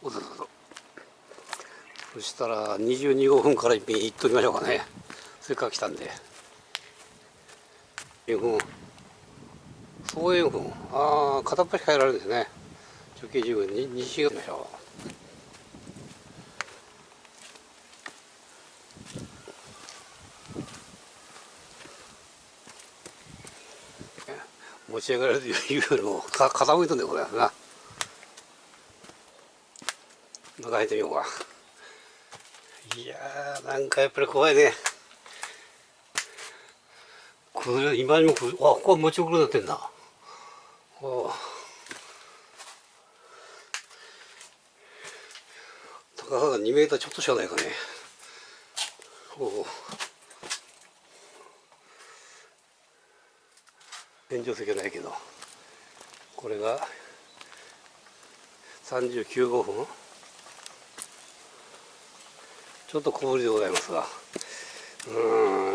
おどどどそしたら22分から一品いっときましょうかね。せっかく来たんで。塩分。総塩分。ああ片っ端変えられるんですね。直径10分。に西がましょう。持ち上がれるというよりもか傾いとんでこれな。中入ってみようか。いやーなんかやっぱり怖いね。これ今にもあここは持ち遅れになってんだ。高さが2メーターちょっとしかないかね。お天井石はないけど。これが39号分ちょっと小ぶりでございますが。う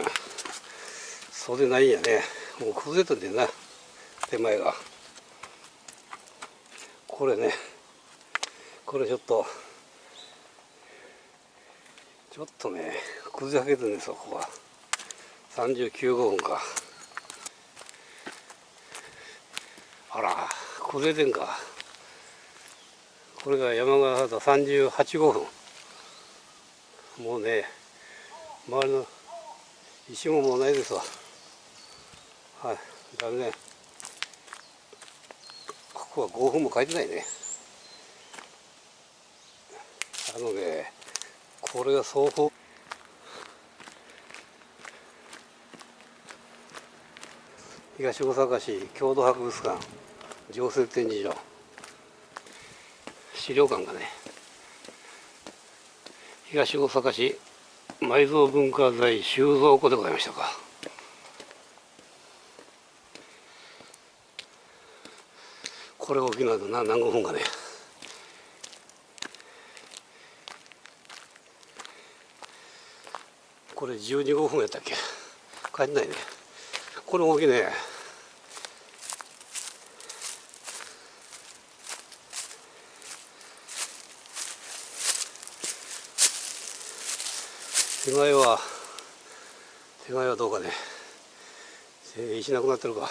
ん。そうでないんやね。もう崩れたんでな。手前が。これね。これちょっと。ちょっとね。崩れかけてるんですよここは。39号分か。あら崩れてんか。これが山形38号分もうね周りの石ももうないですわ。はい残念。ここは5分も書いてないね。あのねこれが双方。東大阪市郷土博物館常設展示場。資料館がね東大阪市埋蔵文化財収蔵庫でございましたか。これ大きなな何号分かね。これ12号分やったっけ。書いてないね。これ大きいね。手前は手前はどうかね。石なくなってるか。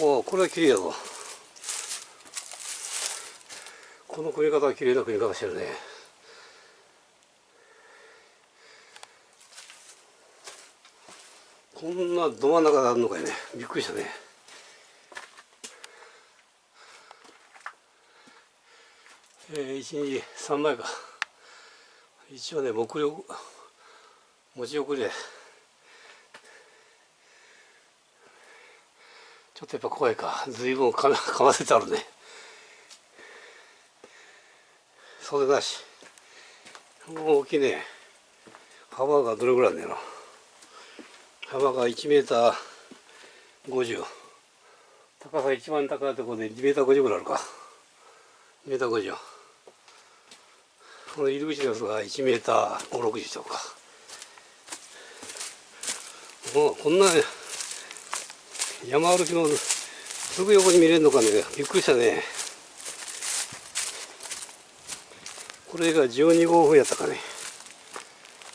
おおこれは綺麗やぞ。この組み方は綺麗な組み方してるね。こんなど真ん中であるのかいね。びっくりしたね。えー、1日3枚か。一応ね目力持ち遅れちょっとやっぱ怖いか。随分かかませてあるね。袖なし。大きいね幅がどれぐらいあるんだよな幅が1メーター50高さ一番高いところで2メーター50ぐらいあるか。2メーター50この入り口のやつが1メーター560とか。もうこんな山歩きのすぐ横に見れるのかね。びっくりしたね。これが12号分やったかね。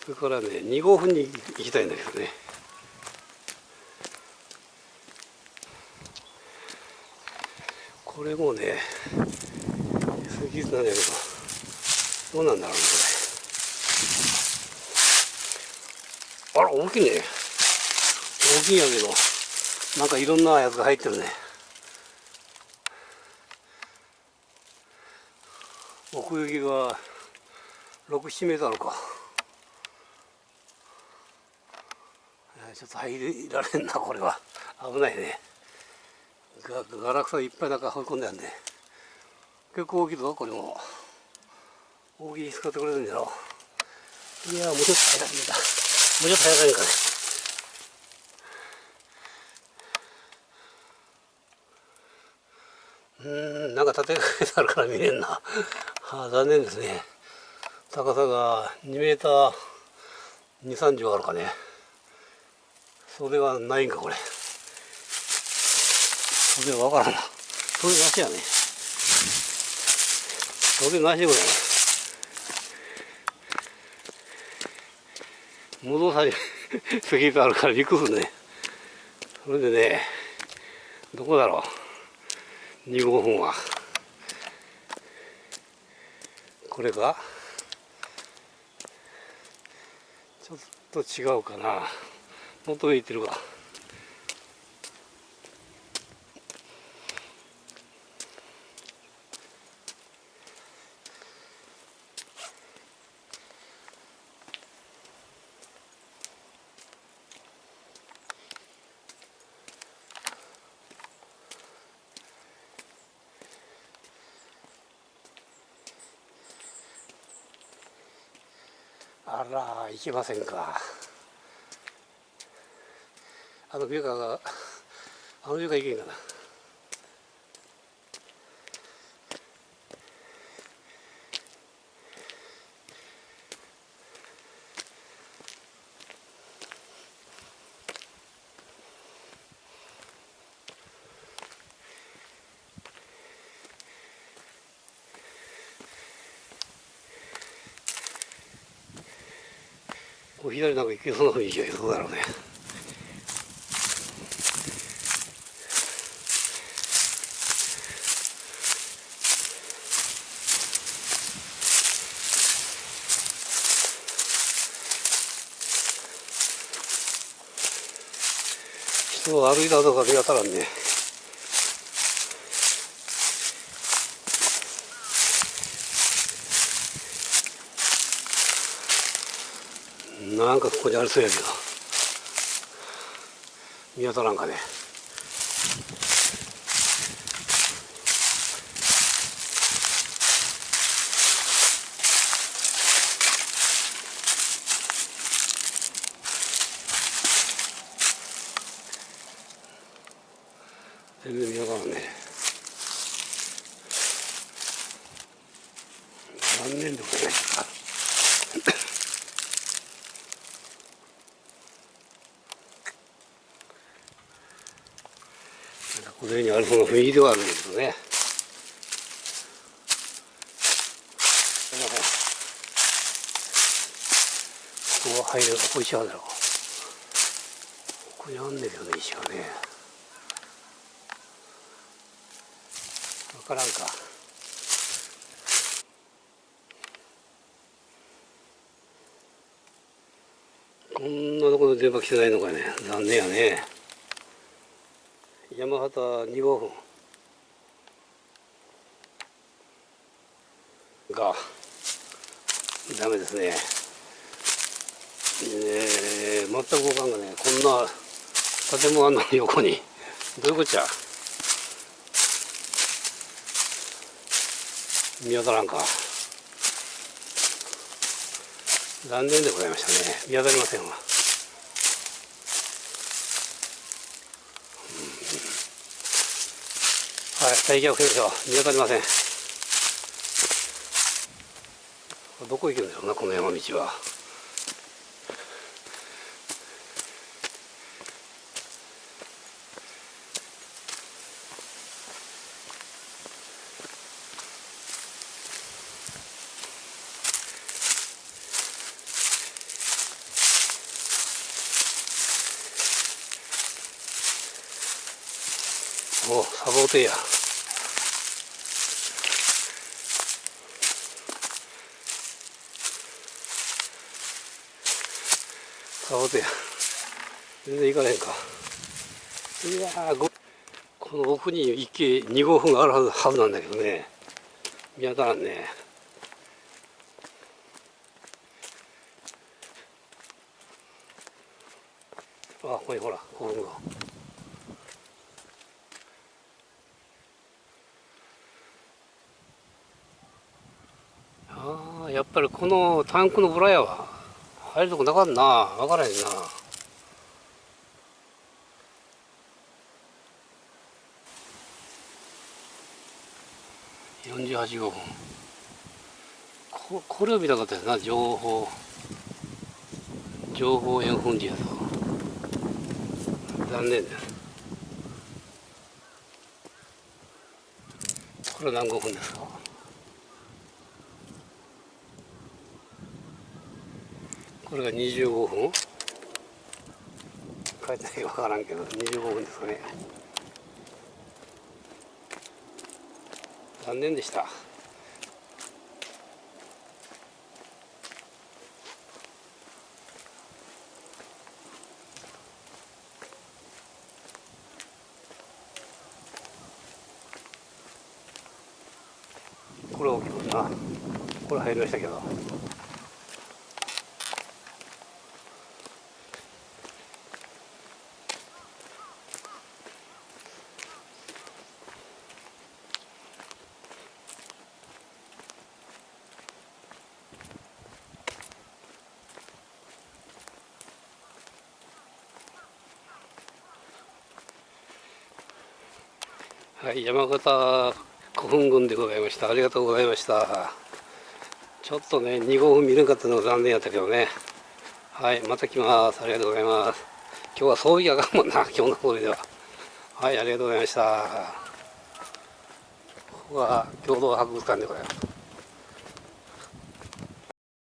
それからね2号分に行きたいんだけどね。これもね杉なんだけど。どうなんだろうこれ。あら大きいね。大きいんやけどなんかいろんなやつが入ってるね。奥行きが67メートルあるかちょっと入られんなこれは。危ないね。ガラクタいっぱい中放り込んであるね。結構大きいぞこれも。大きい使ってくれるんじゃろ？いやもうちょっと早かった。もうちょっと早かったかね。うんなんか立てかけてあるから見えんな、はあ、残念ですね。高さが2メーター2 3 0あるかね。それはないんかこれ。それわからんな。それなしやね。それなしぐらい戻されスキートあるからびっくりするねそれでねどこだろう？2号分は。これか？ちょっと違うかな。もっと上行ってるか。あら行きませんか。あのビューカーがあのビューカー行けんかな。こう左なんか行けそうな雰囲気がどうだろうね。人を歩いたとか見当たらんね。なんかここにありそうやけど。見当たらんかね。全然見当たらんね。残念でございましたこの上にあるその雰囲気ではあるんですけどね。ここは入れるここ石あるだろう。ここにあんねんけどね石がね。分からんか。こんなところで電波来てないのかね。残念やね。山形2号分がダメですね。えー、全く動かんがねこんな建物の横に。どういうこっちゃ？見当たらんか。残念でございましたね。見当たりませんわはい、大気を防ぐでしょ。見当たりません。どこ行くんでしょうな、この山道は。おサボテンや。サボテンや。全然行かねえか。いやーこの奥に池2号分があるはずなんだけどね。見当たらんね。あここにほらここが。やっぱりこのタンクのブラヤは入るとこなかんな。分からへんな。48号ここれを見たかったよな。情報。情報円墳地やと。残念。ですこれ何5分ですか？これが25分？書いてないか分からんけど25分ですかね。残念でした。これ大きいな。これ入りましたけど。はい山形古墳群でございました。ありがとうございました。ちょっとね2号分見れなかったのが残念やったけどね。はいまた来ます。ありがとうございます。今日は装備ががんもんな 今日の装備では。はいありがとうございました。ここは共同博物館でございます。